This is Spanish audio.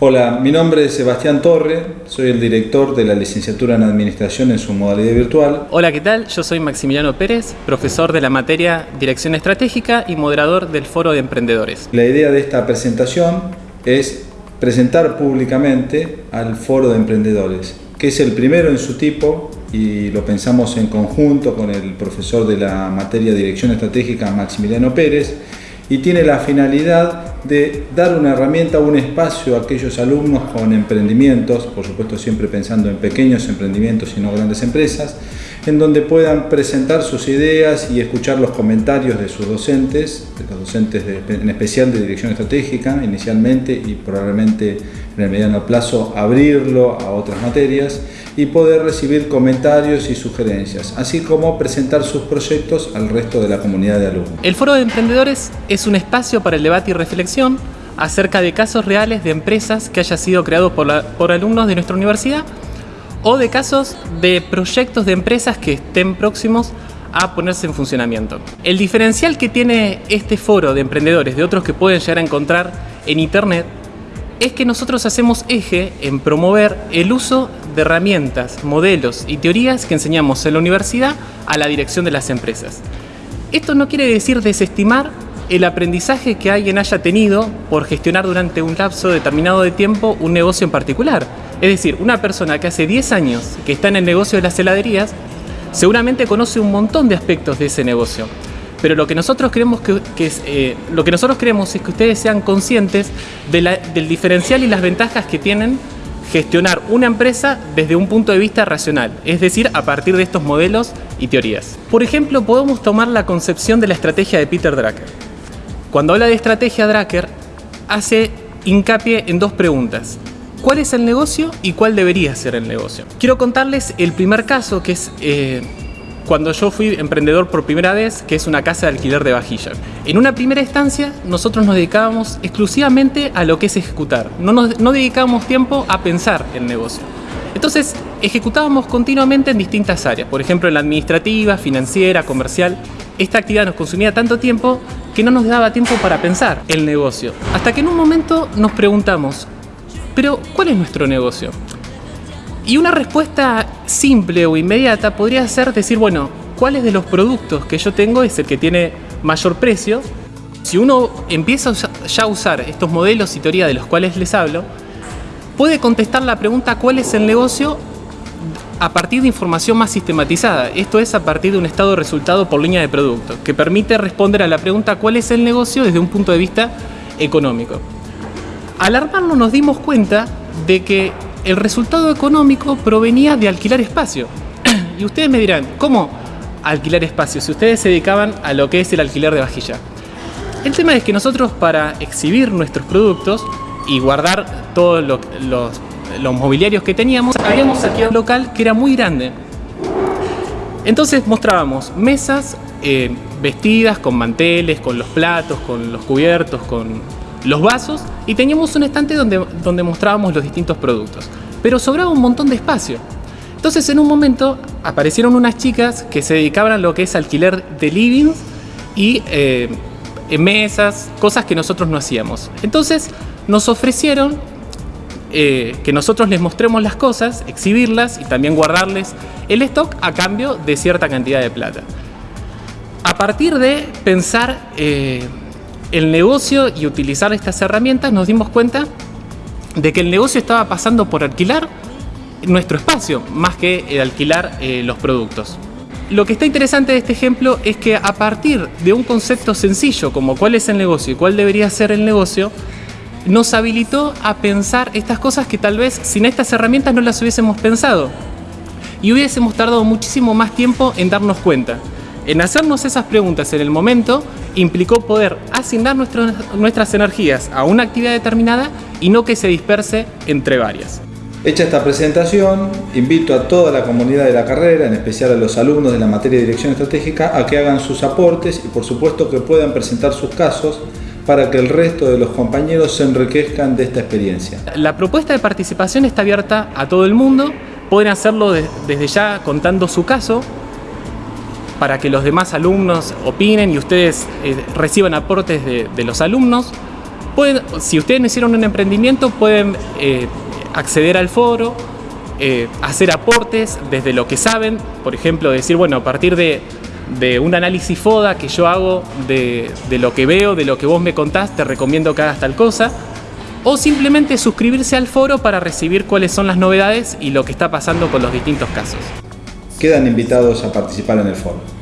Hola, mi nombre es Sebastián Torre, soy el director de la licenciatura en Administración en su modalidad virtual. Hola, ¿qué tal? Yo soy Maximiliano Pérez, profesor de la materia Dirección Estratégica y moderador del Foro de Emprendedores. La idea de esta presentación es presentar públicamente al Foro de Emprendedores, que es el primero en su tipo y lo pensamos en conjunto con el profesor de la materia Dirección Estratégica Maximiliano Pérez y tiene la finalidad de dar una herramienta, un espacio a aquellos alumnos con emprendimientos, por supuesto siempre pensando en pequeños emprendimientos y no grandes empresas, en donde puedan presentar sus ideas y escuchar los comentarios de sus docentes, de los docentes en especial de dirección estratégica inicialmente y probablemente en el mediano plazo abrirlo a otras materias y poder recibir comentarios y sugerencias, así como presentar sus proyectos al resto de la comunidad de alumnos. El Foro de Emprendedores es un espacio para el debate y reflexión acerca de casos reales de empresas que hayan sido creados por, por alumnos de nuestra universidad o de casos de proyectos de empresas que estén próximos a ponerse en funcionamiento. El diferencial que tiene este foro de emprendedores de otros que pueden llegar a encontrar en internet es que nosotros hacemos eje en promover el uso de herramientas, modelos y teorías que enseñamos en la universidad a la dirección de las empresas. Esto no quiere decir desestimar el aprendizaje que alguien haya tenido por gestionar durante un lapso determinado de tiempo un negocio en particular. Es decir, una persona que hace 10 años que está en el negocio de las heladerías seguramente conoce un montón de aspectos de ese negocio pero lo que nosotros queremos que, es, eh, lo que nosotros queremos es que ustedes sean conscientes del diferencial y las ventajas que tienen gestionar una empresa desde un punto de vista racional, es decir, a partir de estos modelos y teorías. Por ejemplo, podemos tomar la concepción de la estrategia de Peter Drucker. Cuando habla de estrategia Drucker, hace hincapié en dos preguntas. ¿Cuál es el negocio y cuál debería ser el negocio? Quiero contarles el primer caso, que es eh, cuando yo fui emprendedor por primera vez, que es una casa de alquiler de vajilla. En una primera instancia, nosotros nos dedicábamos exclusivamente a lo que es ejecutar. No, nos, no dedicábamos tiempo a pensar el negocio. Entonces, ejecutábamos continuamente en distintas áreas, por ejemplo en la administrativa, financiera, comercial. Esta actividad nos consumía tanto tiempo que no nos daba tiempo para pensar el negocio. Hasta que en un momento nos preguntamos, pero ¿cuál es nuestro negocio? Y una respuesta simple o inmediata podría ser decir, bueno, ¿cuáles de los productos que yo tengo es el que tiene mayor precio? Si uno empieza ya a usar estos modelos y teoría de los cuales les hablo, puede contestar la pregunta ¿cuál es el negocio? a partir de información más sistematizada. Esto es a partir de un estado de resultado por línea de producto, que permite responder a la pregunta ¿cuál es el negocio? desde un punto de vista económico. Al armarlo nos dimos cuenta de que el resultado económico provenía de alquilar espacio. y ustedes me dirán, ¿cómo alquilar espacio si ustedes se dedicaban a lo que es el alquiler de vajilla? El tema es que nosotros para exhibir nuestros productos y guardar todos los, mobiliarios que teníamos, habíamos alquilado un local que era muy grande. Entonces mostrábamos mesas eh, vestidas con manteles, con los platos, con los cubiertos, con los vasos y teníamos un estante donde, donde mostrábamos los distintos productos. Pero sobraba un montón de espacio. Entonces en un momento aparecieron unas chicas que se dedicaban a lo que es alquiler de livings y eh, mesas, cosas que nosotros no hacíamos. Entonces nos ofrecieron eh, que nosotros les mostremos las cosas, exhibirlas y también guardarles el stock a cambio de cierta cantidad de plata. A partir de pensar eh, el negocio y utilizar estas herramientas nos dimos cuenta de que el negocio estaba pasando por alquilar nuestro espacio más que el alquilar eh, los productos. Lo que está interesante de este ejemplo es que a partir de un concepto sencillo como cuál es el negocio y cuál debería ser el negocio, nos habilitó a pensar estas cosas que tal vez sin estas herramientas no las hubiésemos pensado y hubiésemos tardado muchísimo más tiempo en darnos cuenta. En hacernos esas preguntas en el momento implicó poder asignar nuestras energías a una actividad determinada y no que se disperse entre varias. Hecha esta presentación, invito a toda la comunidad de la carrera, en especial a los alumnos de la materia de Dirección Estratégica, a que hagan sus aportes y por supuesto que puedan presentar sus casos para que el resto de los compañeros se enriquezcan de esta experiencia. La propuesta de participación está abierta a todo el mundo, pueden hacerlo desde ya contando su caso, para que los demás alumnos opinen y ustedes eh, reciban aportes de, los alumnos. Pueden, si ustedes no hicieron un emprendimiento, pueden eh, acceder al foro, eh, hacer aportes desde lo que saben, por ejemplo, decir, bueno, a partir de, un análisis FODA que yo hago de, de, lo que veo, de lo que vos me contás, te recomiendo que hagas tal cosa, o simplemente suscribirse al foro para recibir cuáles son las novedades y lo que está pasando con los distintos casos. Quedan invitados a participar en el foro.